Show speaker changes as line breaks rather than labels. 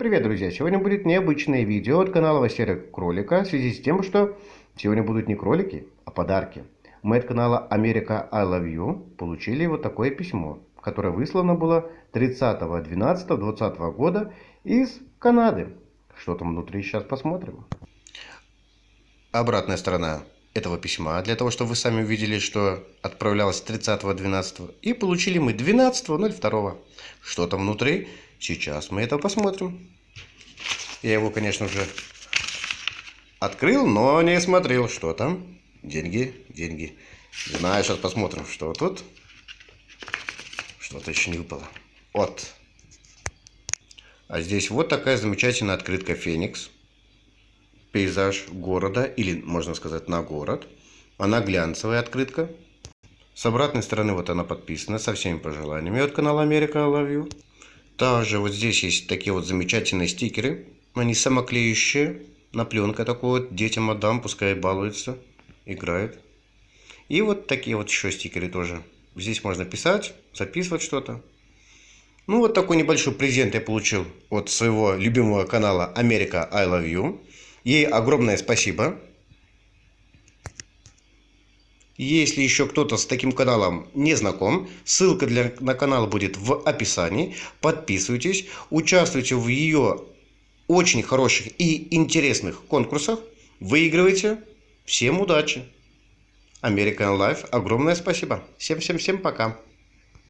привет, друзья! Сегодня будет необычное видео от канала Василия Кролика в связи с тем, что сегодня будут не кролики, а подарки. Мы от канала Америка I Love You получили вот такое письмо, которое выслано было 30.12.2020 года из Канады. Что там внутри, сейчас посмотрим. Обратная сторона этого письма, для того, чтобы вы сами увидели, что отправлялось 30.12. И получили мы 12.02. Что там внутри? Сейчас мы это посмотрим. Я его, конечно же, открыл, но не смотрел, что там. Деньги, деньги. Знаю, сейчас посмотрим, что тут. Что-то еще не выпало. Вот. А здесь вот такая замечательная открытка Феникс. Пейзаж города, или можно сказать на город. Она глянцевая открытка. С обратной стороны вот она подписана со всеми пожеланиями от канала Америка I Love You. Также вот здесь есть такие вот замечательные стикеры. Они самоклеющие. На пленка такой вот. Детям отдам, пускай балуются, играют. И вот такие вот еще стикеры тоже. Здесь можно писать, записывать что-то. Ну вот такой небольшой презент я получил от своего любимого канала Америка I Love You. Ей огромное спасибо. Если еще кто-то с таким каналом не знаком, ссылка для, на канал будет в описании. Подписывайтесь, участвуйте в ее очень хороших и интересных конкурсах. Выигрывайте. Всем удачи! American Life, огромное спасибо. Всем-всем-всем пока.